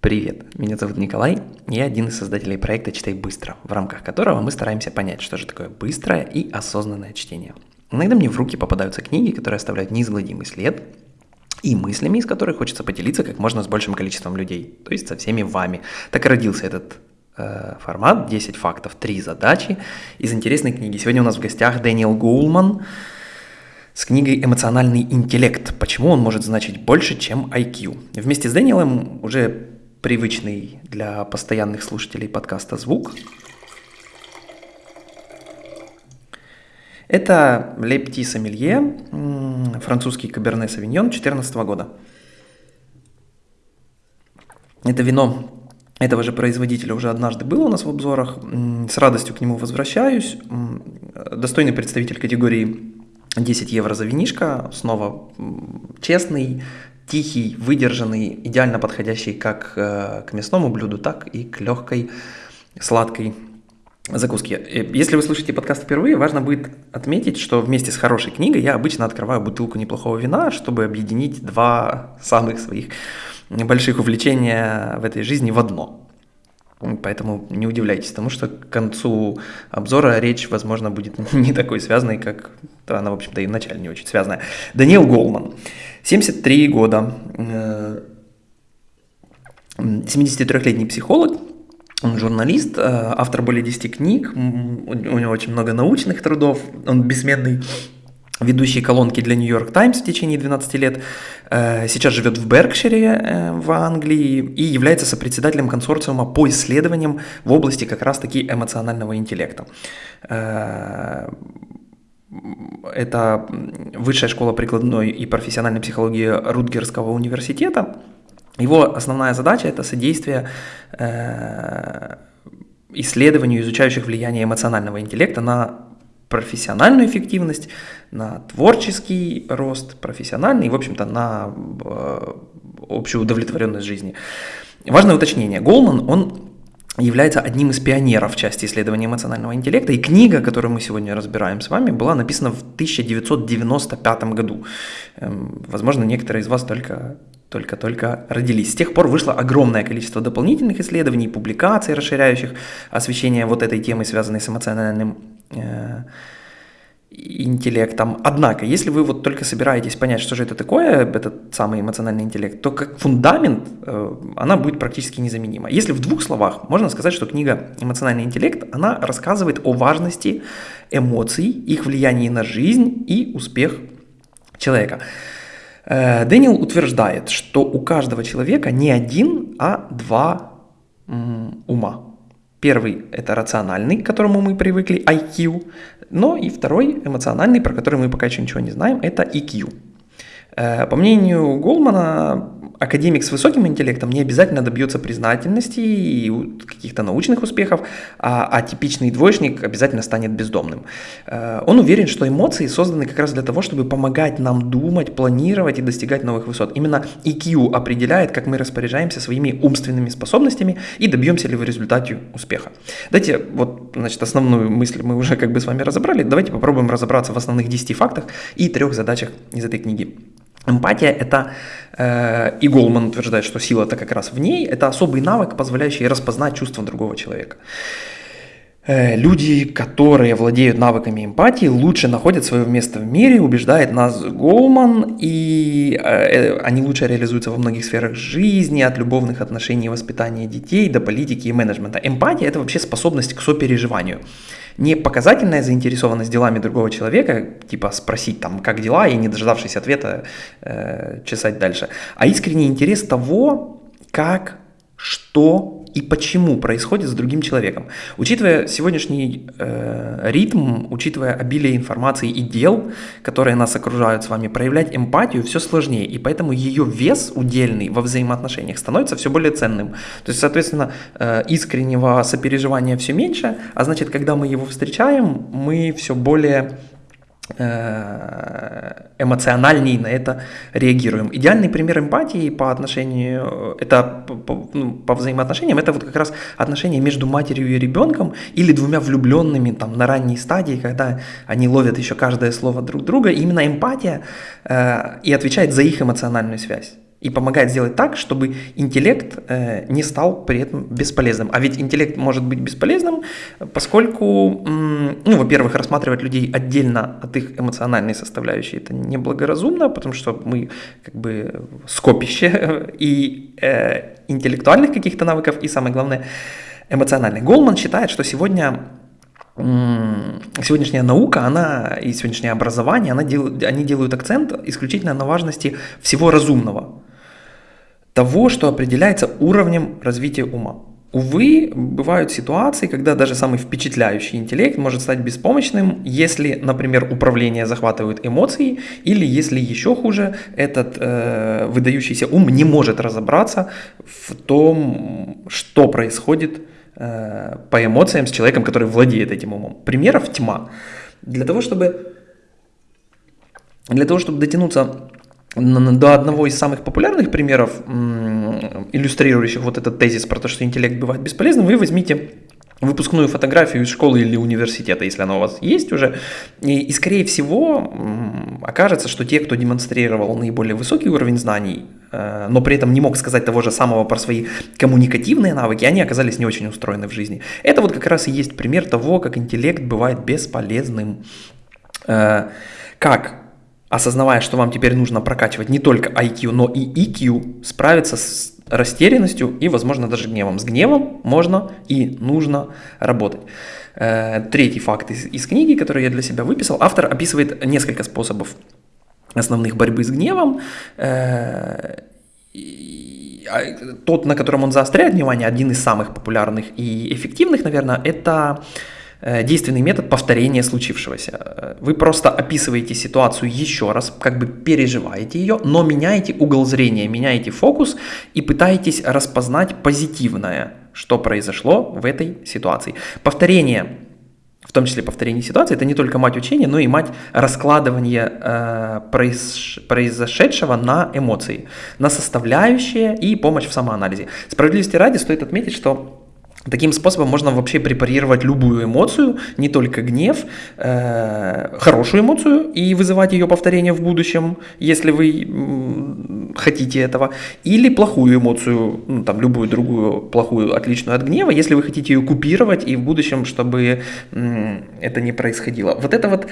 Привет, меня зовут Николай, я один из создателей проекта «Читай быстро», в рамках которого мы стараемся понять, что же такое быстрое и осознанное чтение. Иногда мне в руки попадаются книги, которые оставляют неизгладимый след, и мыслями, из которых хочется поделиться как можно с большим количеством людей, то есть со всеми вами. Так и родился этот э, формат 10 фактов, 3 задачи из интересной книги. Сегодня у нас в гостях Дэниел Гоулман с книгой «Эмоциональный интеллект. Почему он может значить больше, чем IQ?». Вместе с Дэниелом уже привычный для постоянных слушателей подкаста звук. Это Лепти Сомелье, французский каберне савиньон 2014 года. Это вино этого же производителя уже однажды было у нас в обзорах. С радостью к нему возвращаюсь. Достойный представитель категории 10 евро за винишко. Снова честный, тихий, выдержанный, идеально подходящий как э, к мясному блюду, так и к легкой сладкой закуске. Э, если вы слушаете подкаст впервые, важно будет отметить, что вместе с хорошей книгой я обычно открываю бутылку неплохого вина, чтобы объединить два самых своих больших увлечения в этой жизни в одно. Поэтому не удивляйтесь тому, что к концу обзора речь, возможно, будет не такой связанной, как она, в общем-то, и вначале не очень связанная. Даниэл Голман, 73 года, 73-летний э, психолог, он журналист, э, автор более 10 книг, у него очень много научных трудов, он бессменный ведущий колонки для York Times в течение 12 лет, э, сейчас живет в Беркшире в Англии и является сопредседателем консорциума по исследованиям в области как раз-таки эмоционального интеллекта. Э, это Высшая школа прикладной и профессиональной психологии Рутгерского университета. Его основная задача – это содействие исследованию изучающих влияние эмоционального интеллекта на профессиональную эффективность, на творческий рост профессиональный в общем-то, на э, общую удовлетворенность жизни. Важное уточнение. Голман, он является одним из пионеров в части исследования эмоционального интеллекта, и книга, которую мы сегодня разбираем с вами, была написана в 1995 году. Эм, возможно, некоторые из вас только только-только родились. С тех пор вышло огромное количество дополнительных исследований, публикаций, расширяющих освещение вот этой темы, связанной с эмоциональным э, интеллектом. Однако, если вы вот только собираетесь понять, что же это такое, этот самый эмоциональный интеллект, то как фундамент э, она будет практически незаменима. Если в двух словах можно сказать, что книга «Эмоциональный интеллект», она рассказывает о важности эмоций, их влиянии на жизнь и успех человека. Э, Дэниел утверждает, что у каждого человека не один, а два ума. Первый – это рациональный, к которому мы привыкли, IQ, но и второй – эмоциональный, про который мы пока еще ничего не знаем, это EQ. Э, по мнению Голмана, академик с высоким интеллектом не обязательно добьется признательности и каких-то научных успехов, а, а типичный двоечник обязательно станет бездомным. Э, он уверен, что эмоции созданы как раз для того, чтобы помогать нам думать, планировать и достигать новых высот. Именно EQ определяет, как мы распоряжаемся своими умственными способностями и добьемся ли в результате успеха. Давайте, вот, значит, основную мысль мы уже как бы с вами разобрали, давайте попробуем разобраться в основных 10 фактах и трех задачах из этой книги. Эмпатия – это, э, и Голман утверждает, что сила-то как раз в ней, это особый навык, позволяющий распознать чувства другого человека. Э, люди, которые владеют навыками эмпатии, лучше находят свое место в мире, убеждает нас Голман, и э, они лучше реализуются во многих сферах жизни, от любовных отношений и воспитания детей до политики и менеджмента. Эмпатия – это вообще способность к сопереживанию не показательная заинтересованность делами другого человека, типа спросить там, как дела, и не дождавшись ответа, э, чесать дальше, а искренний интерес того, как, что и почему происходит с другим человеком. Учитывая сегодняшний э, ритм, учитывая обилие информации и дел, которые нас окружают с вами, проявлять эмпатию все сложнее, и поэтому ее вес удельный во взаимоотношениях становится все более ценным. То есть, соответственно, э, искреннего сопереживания все меньше, а значит, когда мы его встречаем, мы все более эмоциональней на это реагируем. Идеальный пример эмпатии по отношению, это по, ну, по взаимоотношениям, это вот как раз отношения между матерью и ребенком или двумя влюбленными там на ранней стадии, когда они ловят еще каждое слово друг друга. Именно эмпатия э, и отвечает за их эмоциональную связь. И помогает сделать так, чтобы интеллект э, не стал при этом бесполезным. А ведь интеллект может быть бесполезным, поскольку, ну, во-первых, рассматривать людей отдельно от их эмоциональной составляющей это неблагоразумно, потому что мы как бы скопище и э, интеллектуальных каких-то навыков, и самое главное, эмоциональных. Голман считает, что сегодня сегодняшняя наука, она и сегодняшнее образование, она дел, они делают акцент исключительно на важности всего разумного того, что определяется уровнем развития ума. Увы, бывают ситуации, когда даже самый впечатляющий интеллект может стать беспомощным, если, например, управление захватывает эмоции, или если еще хуже, этот э, выдающийся ум не может разобраться в том, что происходит э, по эмоциям с человеком, который владеет этим умом. Примеров тьма. Для того, чтобы, для того, чтобы дотянуться до одного из самых популярных примеров, иллюстрирующих вот этот тезис про то, что интеллект бывает бесполезным, вы возьмите выпускную фотографию из школы или университета, если она у вас есть уже, и, и скорее всего окажется, что те, кто демонстрировал наиболее высокий уровень знаний, э, но при этом не мог сказать того же самого про свои коммуникативные навыки, они оказались не очень устроены в жизни. Это вот как раз и есть пример того, как интеллект бывает бесполезным. Э, как осознавая, что вам теперь нужно прокачивать не только IQ, но и EQ, справиться с растерянностью и, возможно, даже гневом. С гневом можно и нужно работать. Э, третий факт из, из книги, который я для себя выписал. Автор описывает несколько способов основных борьбы с гневом. Э, а, тот, на котором он заостряет внимание, один из самых популярных и эффективных, наверное, это действенный метод повторения случившегося. Э, вы просто описываете ситуацию еще раз, как бы переживаете ее, но меняете угол зрения, меняете фокус и пытаетесь распознать позитивное, что произошло в этой ситуации. Повторение в том числе повторение ситуации, это не только мать учения, но и мать раскладывания э, произ, произошедшего на эмоции, на составляющие и помощь в самоанализе. Справедливости ради стоит отметить, что Таким способом можно вообще препарировать любую эмоцию, не только гнев, э, хорошую эмоцию и вызывать ее повторение в будущем, если вы хотите этого, или плохую эмоцию, ну, там любую другую плохую, отличную от гнева, если вы хотите ее купировать и в будущем, чтобы это не происходило. Вот это вот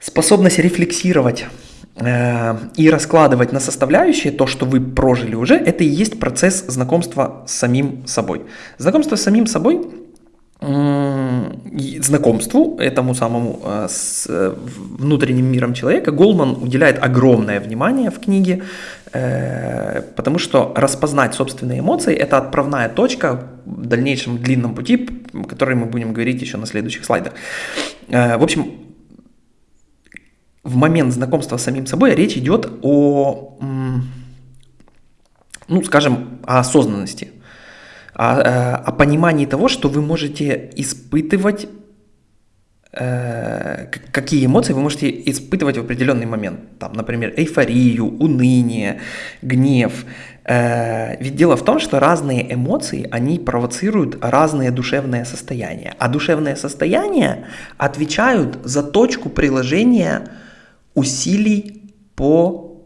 способность рефлексировать Э, и раскладывать на составляющие то, что вы прожили уже, это и есть процесс знакомства с самим собой. Знакомство с самим собой знакомству этому самому э, с э, внутренним миром человека Голман уделяет огромное внимание в книге, потому что распознать собственные эмоции – это отправная точка в дальнейшем длинном пути, о которой мы будем говорить еще на следующих слайдах. В общем, в момент знакомства с самим собой речь идет о, ну, скажем, о осознанности, о, э, о понимании того, что вы можете испытывать, э, какие эмоции вы можете испытывать в определенный момент. Там, например, эйфорию, уныние, гнев. Э, ведь дело в том, что разные эмоции, они провоцируют разные душевные состояния. А душевные состояния отвечают за точку приложения усилий по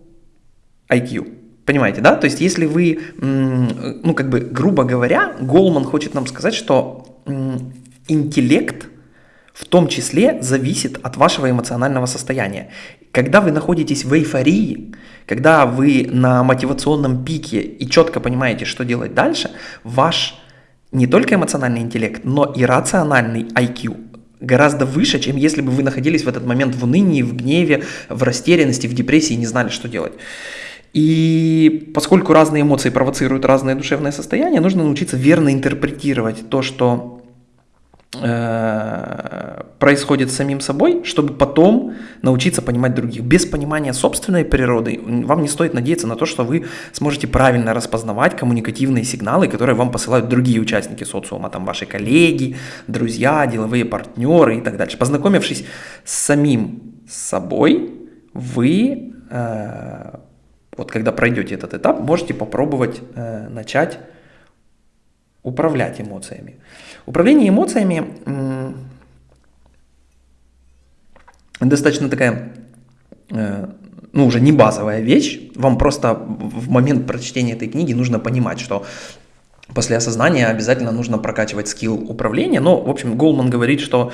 IQ. Понимаете, да? То есть если вы, ну как бы, грубо говоря, Голман хочет нам сказать, что интеллект в том числе зависит от вашего эмоционального состояния. Когда вы находитесь в эйфории, когда вы на мотивационном пике и четко понимаете, что делать дальше, ваш не только эмоциональный интеллект, но и рациональный IQ гораздо выше, чем если бы вы находились в этот момент в унынии, в гневе, в растерянности, в депрессии и не знали, что делать. И поскольку разные эмоции провоцируют разные душевные состояния, нужно научиться верно интерпретировать то, что происходит с самим собой, чтобы потом научиться понимать других. Без понимания собственной природы вам не стоит надеяться на то, что вы сможете правильно распознавать коммуникативные сигналы, которые вам посылают другие участники социума, там ваши коллеги, друзья, деловые партнеры и так дальше. Познакомившись с самим собой, вы, э, вот когда пройдете этот этап, можете попробовать э, начать управлять эмоциями. Управление эмоциями достаточно такая э, ну, уже не базовая вещь, вам просто в момент прочтения этой книги нужно понимать, что после осознания обязательно нужно прокачивать скилл управления. Но, в общем, Голман говорит, что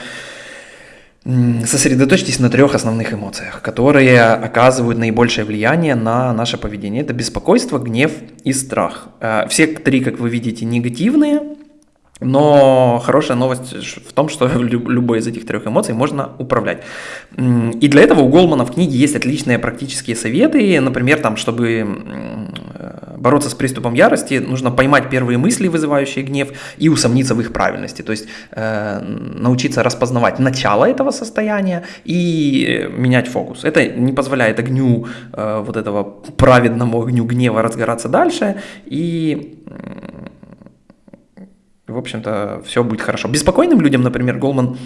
сосредоточьтесь на трех основных эмоциях, которые оказывают наибольшее влияние на наше поведение. Это беспокойство, гнев и страх. Э, все три, как вы видите, негативные, но хорошая новость в том, что любой из этих трех эмоций можно управлять. И для этого у Голмана в книге есть отличные практические советы. Например, там, чтобы бороться с приступом ярости, нужно поймать первые мысли, вызывающие гнев, и усомниться в их правильности. То есть э, научиться распознавать начало этого состояния и менять фокус. Это не позволяет огню, э, вот этого праведному огню гнева разгораться дальше. И в общем-то, все будет хорошо. Беспокойным людям, например, Голман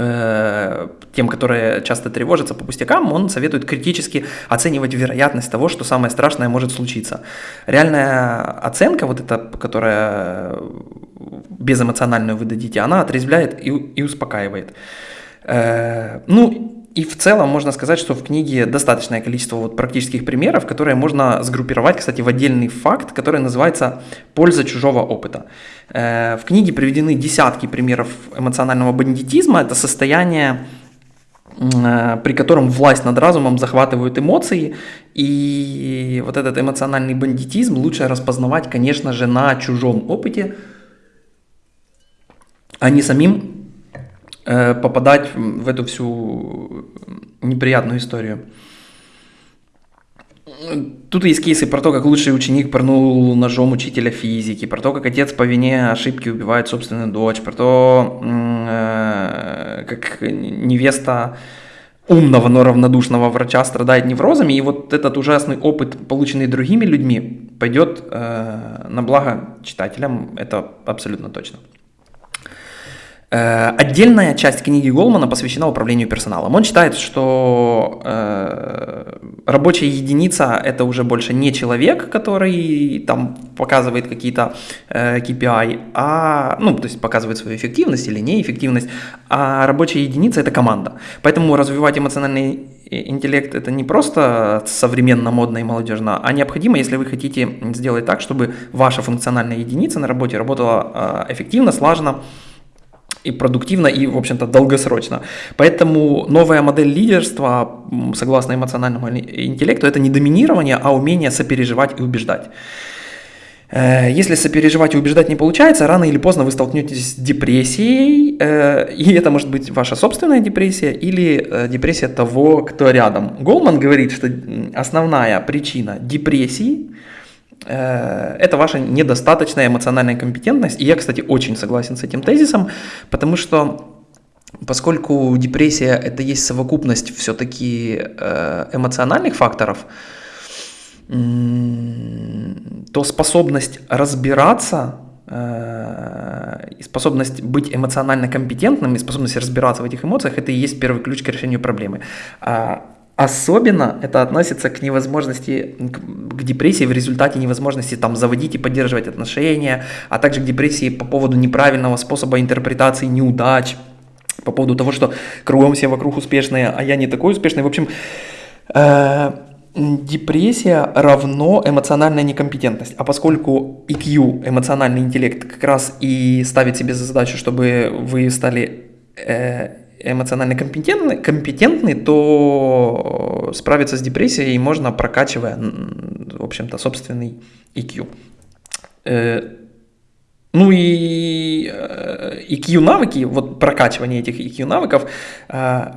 Э, тем, которые часто тревожатся по пустякам, он советует критически оценивать вероятность того, что самое страшное может случиться. Реальная оценка, вот эта, которая безэмоциональную вы дадите, она отрезвляет и, и успокаивает. Э, ну, и в целом можно сказать, что в книге достаточное количество вот практических примеров, которые можно сгруппировать, кстати, в отдельный факт, который называется «Польза чужого опыта». Э, в книге приведены десятки примеров эмоционального бандитизма. Это состояние э, при котором власть над разумом захватывают эмоции, и вот этот эмоциональный бандитизм лучше распознавать, конечно же, на чужом опыте, а не самим попадать в эту всю неприятную историю. Тут есть кейсы про то, как лучший ученик порнул ножом учителя физики, про то, как отец по вине ошибки убивает собственную дочь, про то, э, как невеста умного, но равнодушного врача страдает неврозами, и вот этот ужасный опыт, полученный другими людьми, пойдет э, на благо читателям, это абсолютно точно. Э, отдельная часть книги Голмана посвящена управлению персоналом. Он считает, что э, рабочая единица это уже больше не человек, который там показывает какие-то э, KPI, а, ну, то есть показывает свою эффективность или неэффективность, а рабочая единица это команда. Поэтому развивать эмоциональный интеллект это не просто современно, модно и молодежно, а необходимо, если вы хотите сделать так, чтобы ваша функциональная единица на работе работала э, эффективно, слаженно, и продуктивно, и, в общем-то, долгосрочно. Поэтому новая модель лидерства, согласно эмоциональному интеллекту, это не доминирование, а умение сопереживать и убеждать. Э, если сопереживать и убеждать не получается, рано или поздно вы столкнетесь с депрессией, э, и это может быть ваша собственная депрессия или э, депрессия того, кто рядом. Голман говорит, что основная причина депрессии – это ваша недостаточная эмоциональная компетентность. И я, кстати, очень согласен с этим тезисом, потому что поскольку депрессия это есть совокупность все-таки э, эмоциональных факторов, то способность разбираться э, и способность быть эмоционально компетентным и способность разбираться в этих эмоциях, это и есть первый ключ к решению проблемы. Особенно это относится к невозможности, к, депрессии в результате невозможности там заводить и поддерживать отношения, а также к депрессии по поводу неправильного способа интерпретации неудач, по поводу того, что кругом все вокруг успешные, а я не такой успешный. В общем, э, депрессия равно эмоциональная некомпетентность. А поскольку EQ, эмоциональный интеллект, как раз и ставит себе за задачу, чтобы вы стали э, эмоционально компетентны, компетентны, то справиться с депрессией можно, прокачивая, в общем-то, собственный EQ. Э, ну и EQ э, навыки, вот прокачивание этих EQ навыков, э,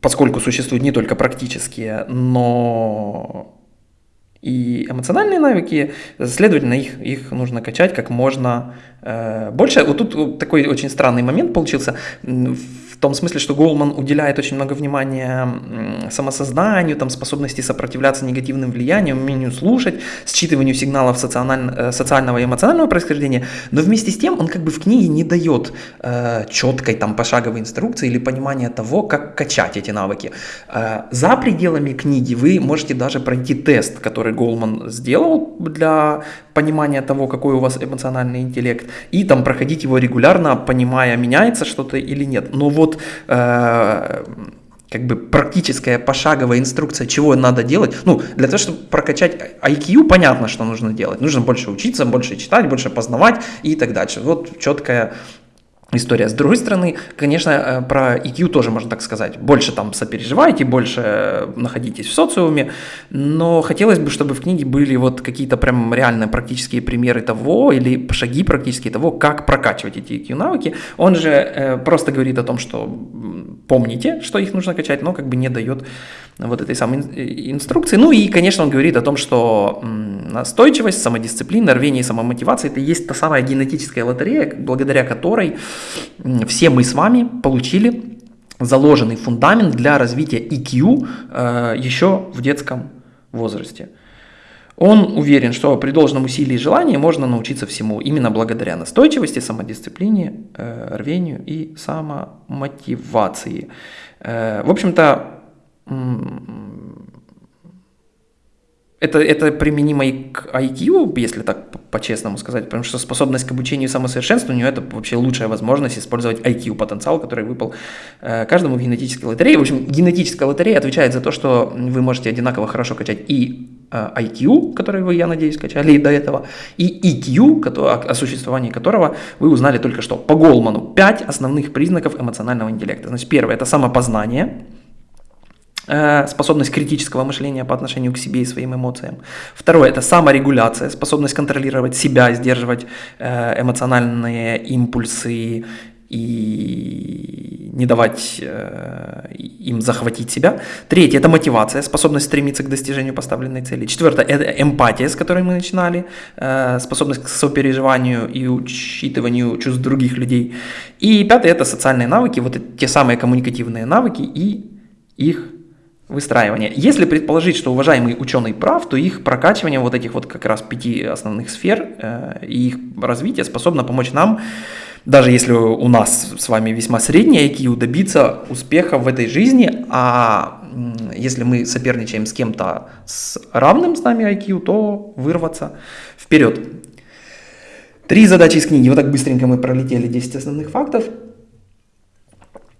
поскольку существуют не только практические, но и эмоциональные навыки, следовательно, их, их нужно качать как можно э, больше. Вот тут такой очень странный момент получился том смысле, что Голман уделяет очень много внимания самосозданию, там, способности сопротивляться негативным влияниям, умению слушать, считыванию сигналов э, социального и эмоционального происхождения, но вместе с тем он как бы в книге не дает э, четкой там пошаговой инструкции или понимания того, как качать эти навыки. Э, за пределами книги вы можете даже пройти тест, который Голман сделал для понимания того, какой у вас эмоциональный интеллект, и там проходить его регулярно, понимая, меняется что-то или нет. Но вот э, как бы практическая пошаговая инструкция, чего надо делать. Ну, для того, чтобы прокачать IQ, понятно, что нужно делать. Нужно больше учиться, больше читать, больше познавать и так дальше. Вот четкая история. С другой стороны, конечно, э, про EQ тоже можно так сказать. Больше там сопереживайте, больше находитесь в социуме, но хотелось бы, чтобы в книге были вот какие-то прям реальные практические примеры того или шаги практические того, как прокачивать эти EQ навыки. Он же э, просто говорит о том, что помните, что их нужно качать, но как бы не дает вот этой самой инструкции. Ну и, конечно, он говорит о том, что настойчивость, самодисциплина, рвение и самомотивация – это есть та самая генетическая лотерея, благодаря которой все мы с вами получили заложенный фундамент для развития EQ э, еще в детском возрасте. Он уверен, что при должном усилии и желании можно научиться всему именно благодаря настойчивости, самодисциплине, э, рвению и самомотивации. Э, в общем-то, это, это применимо и к IQ, если так по-честному сказать, потому что способность к обучению и самосовершенствованию – это вообще лучшая возможность использовать IQ-потенциал, который выпал э, каждому в генетической лотерее. В общем, генетическая лотерея отвечает за то, что вы можете одинаково хорошо качать и э, IQ, который вы, я надеюсь, качали до этого, и EQ, который, о существовании которого вы узнали только что. По Голману пять основных признаков эмоционального интеллекта. Значит, первое – это самопознание – Э, способность критического мышления по отношению к себе и своим эмоциям. Второе – это саморегуляция, способность контролировать себя, сдерживать э, эмоциональные импульсы и не давать э, им захватить себя. Третье – это мотивация, способность стремиться к достижению поставленной цели. Четвертое – это эмпатия, с которой мы начинали, способность к сопереживанию и учитыванию чувств других людей. И пятое – это социальные навыки, вот те самые коммуникативные навыки и их выстраивания. Если предположить, что уважаемый ученый прав, то их прокачивание вот этих вот как раз пяти основных сфер э, и их развитие способно помочь нам, даже если у нас с вами весьма средний IQ, добиться успеха в этой жизни, а если мы соперничаем с кем-то с равным с нами IQ, то вырваться вперед. Три задачи из книги. Вот так быстренько мы пролетели 10 основных фактов.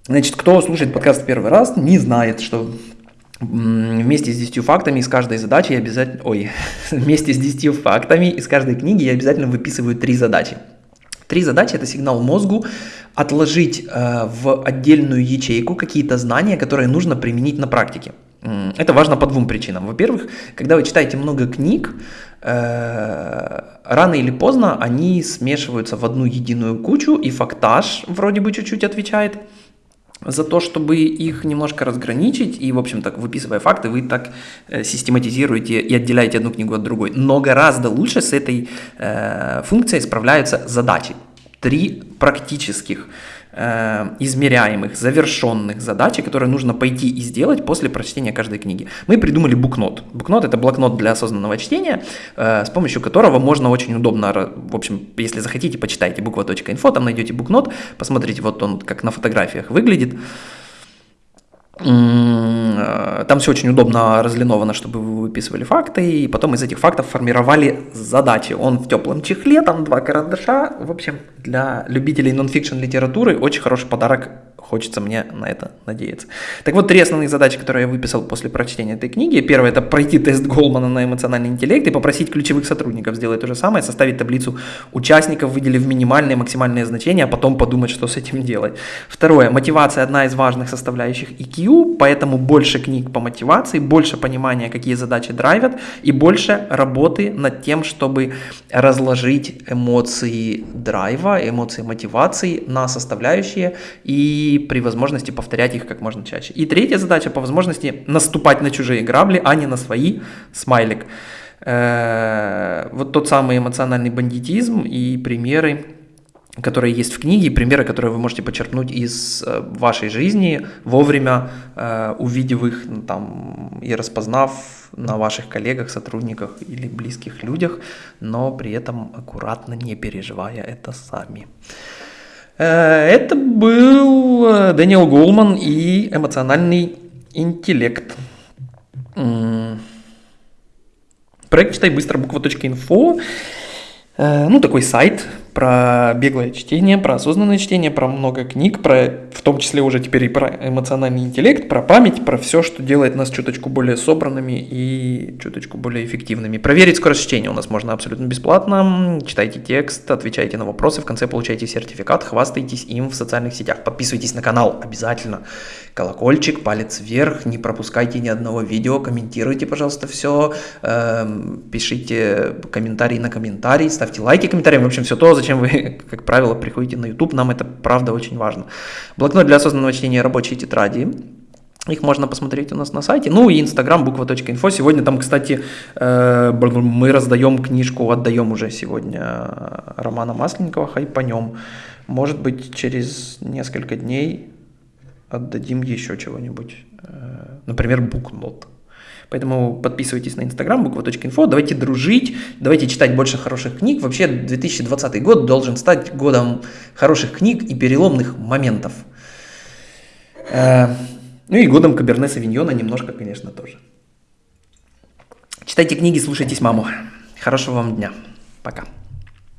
Значит, кто слушает подкаст первый раз, не знает, что Вместе с 10 фактами из каждой задачи я обязательно... Ой, вместе с 10 фактами из каждой книги я обязательно выписываю три задачи. Три задачи – это сигнал мозгу отложить э, в отдельную ячейку какие-то знания, которые нужно применить на практике. Это важно по двум причинам. Во-первых, когда вы читаете много книг, э, рано или поздно они смешиваются в одну единую кучу, и фактаж вроде бы чуть-чуть отвечает – за то, чтобы их немножко разграничить, и, в общем-то, выписывая факты, вы так э, систематизируете и отделяете одну книгу от другой. Но гораздо лучше с этой э, функцией справляются задачи. Три практических Э, измеряемых, завершенных задач, которые нужно пойти и сделать после прочтения каждой книги. Мы придумали букнот. Букнот – это блокнот для осознанного чтения, э, с помощью которого можно очень удобно, в общем, если захотите, почитайте буква.инфо, там найдете букнот, посмотрите, вот он как на фотографиях выглядит. Там все очень удобно разлиновано, чтобы вы выписывали факты, и потом из этих фактов формировали задачи. Он в теплом чехле, там два карандаша. В общем, для любителей нонфикшн литературы очень хороший подарок Хочется мне на это надеяться. Так вот, три основных задачи, которые я выписал после прочтения этой книги. Первое – это пройти тест Голмана на эмоциональный интеллект и попросить ключевых сотрудников сделать то же самое, составить таблицу участников, выделив минимальные максимальные значения, а потом подумать, что с этим делать. Второе – мотивация – одна из важных составляющих EQ, поэтому больше книг по мотивации, больше понимания, какие задачи драйвят, и больше работы над тем, чтобы разложить эмоции драйва, эмоции мотивации на составляющие и при возможности повторять их как можно чаще. И третья задача по возможности наступать на чужие грабли, а не на свои. Смайлик. Э, вот тот самый эмоциональный бандитизм и примеры, которые есть в книге, примеры, которые вы можете почерпнуть из э, вашей жизни, вовремя э, увидев их ну, там, и распознав на ваших коллегах, сотрудниках или близких людях, но при этом аккуратно не переживая это сами. Э, это был э, Дэниел Голман и эмоциональный интеллект. Проект «Читай быстро» буква.инфо. Э, ну, такой сайт, про беглое чтение, про осознанное чтение, про много книг, про, в том числе уже теперь и про эмоциональный интеллект, про память, про все, что делает нас чуточку более собранными и чуточку более эффективными. Проверить скорость чтения у нас можно абсолютно бесплатно. Читайте текст, отвечайте на вопросы, в конце получаете сертификат, хвастайтесь им в социальных сетях. Подписывайтесь на канал обязательно. Колокольчик, палец вверх, не пропускайте ни одного видео, комментируйте, пожалуйста, все, эм, пишите комментарии на комментарий, ставьте лайки комментариям, в общем, все то, зачем вы, как правило, приходите на YouTube, нам это правда очень важно. Блокнот для осознанного чтения рабочие тетради. Их можно посмотреть у нас на сайте. Ну и инстаграм буква.инфо. Сегодня там, кстати, э, мы раздаем книжку, отдаем уже сегодня Романа Масленникова «Хайпанем». Может быть, через несколько дней отдадим еще чего-нибудь. Э, например, букнот. Поэтому подписывайтесь на инстаграм буква.инфо, давайте дружить, давайте читать больше хороших книг. Вообще 2020 год должен стать годом хороших книг и переломных моментов. Э, ну и годом Каберне Савиньона немножко, конечно, тоже. Читайте книги, слушайтесь маму. Хорошего вам дня. Пока.